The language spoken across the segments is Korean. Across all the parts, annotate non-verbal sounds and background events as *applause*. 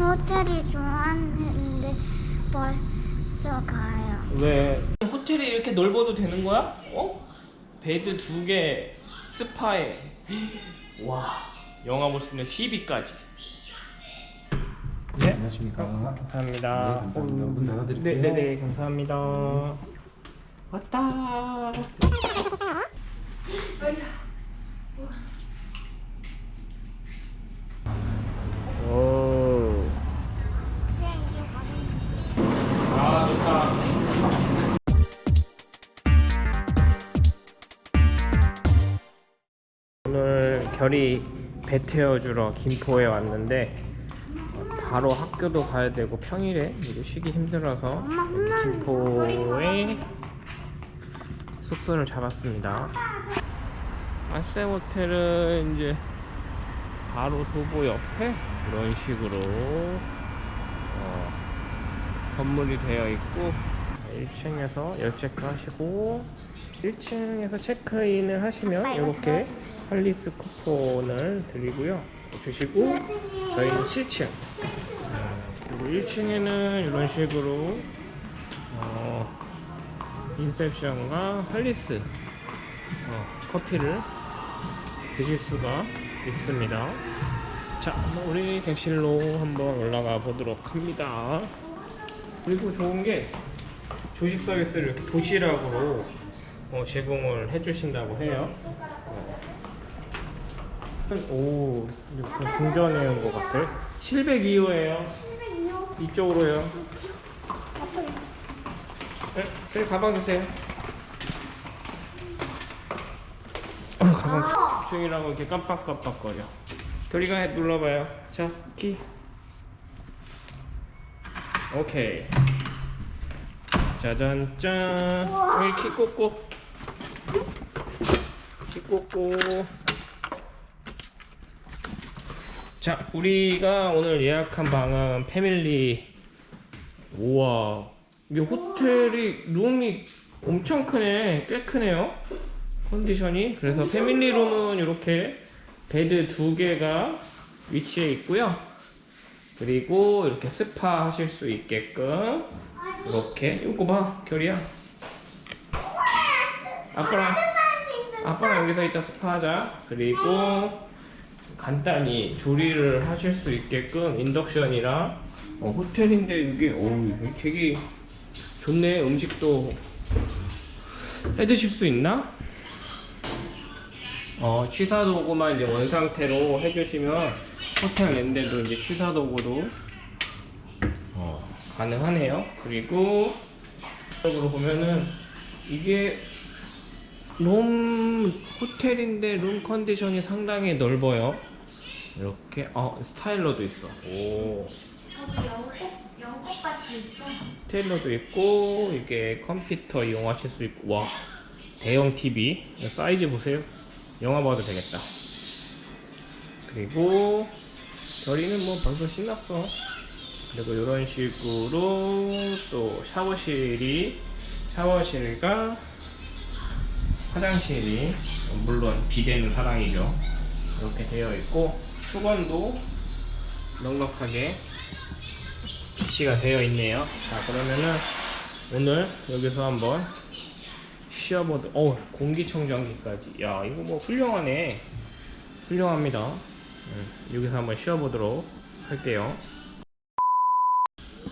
호텔이 좋았는데 벌써 가요. 왜? 호텔이 이렇게 넓어도 되는 거야? 어? bed 두 개, 스파에. 와, 영화 볼 수 있는 TV까지. 네, 안녕하십니까. 감사합니다. 네, 감사합니다. 문 닫아드릴게요. 네, 네, 네, 감사합니다. 왔다. 결이 배 태워주러 김포에 왔는데 어, 바로 학교도 가야 되고 평일에 쉬기 힘들어서 김포에 숙소를 잡았습니다. 아세 호텔은 이제 바로 도보 옆에 이런 식으로 어, 건물이 되어 있고 1층에서 열체크 하시고 1층에서 체크인을 하시면 이렇게 할리스 쿠폰을 드리고요. 주시고 저희는 7층. 그리고 1층에는 이런 식으로 어, 인셉션과 할리스 어, 커피를 드실 수가 있습니다. 자 우리 객실로 한번 올라가 보도록 합니다. 그리고 좋은 게 조식 서비스를 이렇게 도시락으로 어, 제공을 해주신다고 해요. 어. 오, 무슨 궁전에 온 것 같아. 702호예요. 이쪽으로요. 네, 저기 가방 주세요. 어, 가방 중이라고 이렇게 깜빡깜빡거려. 결이가 해- 눌러봐요. 자, 키. 오케이. 짜잔 짠. 여기 키 꽂고. 키 꽂고. 자, 우리가 오늘 예약한 방은 family. 우와. 이 호텔이 룸이 엄청 크네. 꽤 크네요. 컨디션이. 그래서 family room은 이렇게 bed 두 개가 위치해 있고요. 그리고 이렇게 스파 하실 수 있게끔 이렇게 이거 봐 결이야 아빠랑 아빠랑 여기서 이따 스파 하자 그리고 간단히 조리를 하실 수 있게끔 인덕션이랑 어, 호텔인데 이게 오 되게 좋네 음식도 해 드실 수 있나? 어, 취사 도구만 이제 원 상태로 해주시면 호텔 랜데도 이제 취사 도구도 어, 가능하네요. 그리고 쪽으로 보면은 이게 룸 호텔인데 룸 컨디션이 상당히 넓어요. 이렇게 어 스타일러도 있어. 오 스타일러도 있고 이게 컴퓨터 이용하실 수 있고 와 대형 TV 사이즈 보세요. 영화 봐도 되겠다. 그리고 결이는 뭐 벌써 신났어. 그리고 이런 식으로 또 샤워실이 샤워실과 화장실이 물론 비대는 사랑이죠. 이렇게 되어 있고 수건도 넉넉하게 비치가 되어 있네요. 자 그러면은 오늘 여기서 한번 쉬어보도 어 공기청정기까지 야 이거 뭐 훌륭하네 훌륭합니다 음, 여기서 한번 쉬어보도록 할게요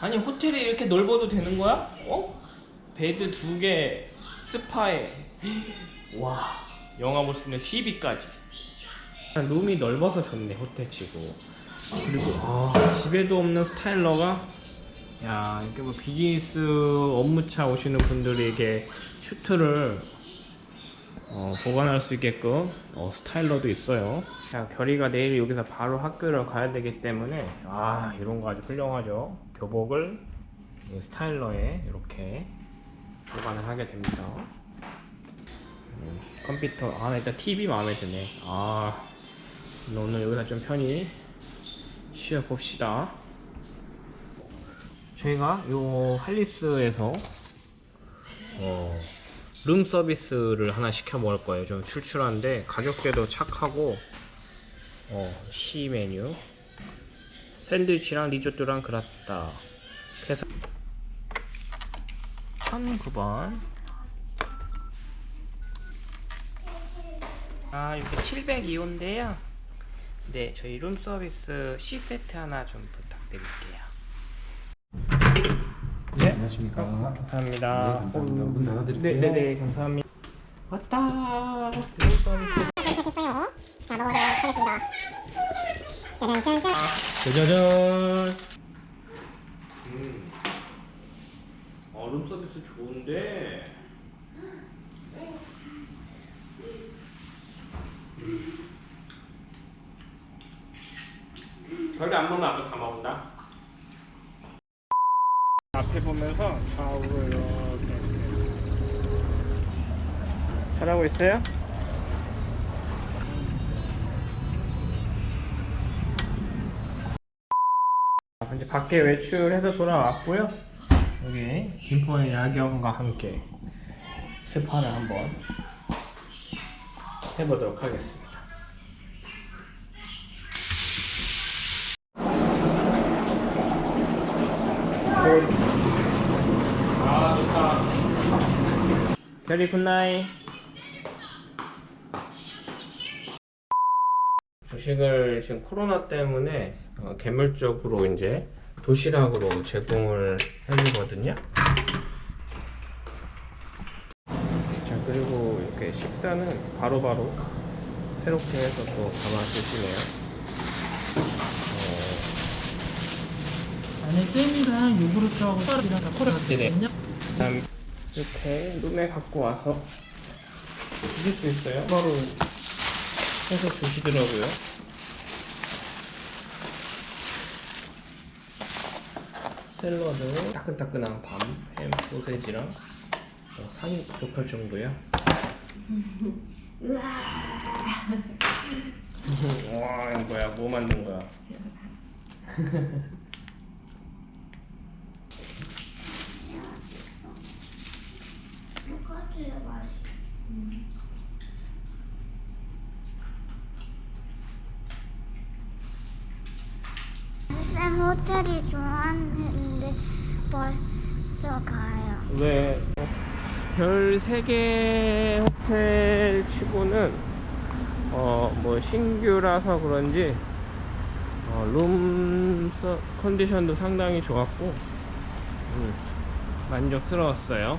아니 호텔이 이렇게 넓어도 되는 거야? 어? 베드 두 개 스파에 와 영화 볼 수 있는 TV까지. 룸이 넓어서 좋네 호텔치고. 그리고 아, 집에도 없는 스타일러가? 야 이렇게 뭐 비즈니스 업무차 오시는 분들에게 슈트를 어, 보관할 수 있게끔 어, 스타일러도 있어요. 자 결이가 내일 여기서 바로 학교를 가야 되기 때문에 아 이런 거 아주 훌륭하죠? 교복을 이 스타일러에 이렇게 보관을 하게 됩니다. 음, 컴퓨터. 아 일단 TV 마음에 드네. 아 오늘 여기서 좀 편히 쉬어 봅시다. 저희가 요 할리스에서 어, 룸 서비스를 하나 시켜 먹을 거예요. 좀 출출한데 가격대도 착하고 어, C 메뉴. 샌드위치랑 리조또랑 그라타 해서 1009번 아 여기 702호인데요 네 저희 룸 서비스 C세트 하나 좀 부탁드릴게요 네 안녕하십니까. 감사합니다 네, 감사합니다. 문 닫아드릴게요. 네네네 감사합니다 왔다 룸 서비스 도착했어요. 자, 먹어보도록 하겠습니다. 짜잔짠짠. 짜자잔. 음. 어, 룸 서비스 좋은데. 절대 안 먹으면 아까 다 먹는다. 앞에 보면서 좌우로 이렇게 잘하고 있어요? 아, 이제 밖에 외출해서 돌아왔고요. 여기 김포의 야경과 함께 스파를 한번 해보도록 하겠습니다. 아 좋다. very good night. 조식을 지금 코로나 때문에 어, 개별적으로 이제 도시락으로 제공을 해주거든요. 자 그리고 이렇게 식사는 바로바로 새롭게 해서 또 담아 주시네요. 안에 잼이랑 요구르트하고 쌀이랑 다 네네. 콜했거든요. 그다음 이렇게 룸에 갖고 와서 드실 수 있어요. 바로 해서 주시더라고요. 샐러드, 따끈따끈한 밤, 햄, 소세지랑 어, 상이 부족할 정도야. 와, *laughs* 이거 뭐야? 뭐 만든 거야? *laughs* 똑같이 맛있어. 쌤 호텔이 좋았는데 벌써 가요. 왜? 별 3개 호텔 치고는 어 뭐 신규라서 그런지 어, 룸 서- 컨디션도 상당히 좋았고 음, 만족스러웠어요.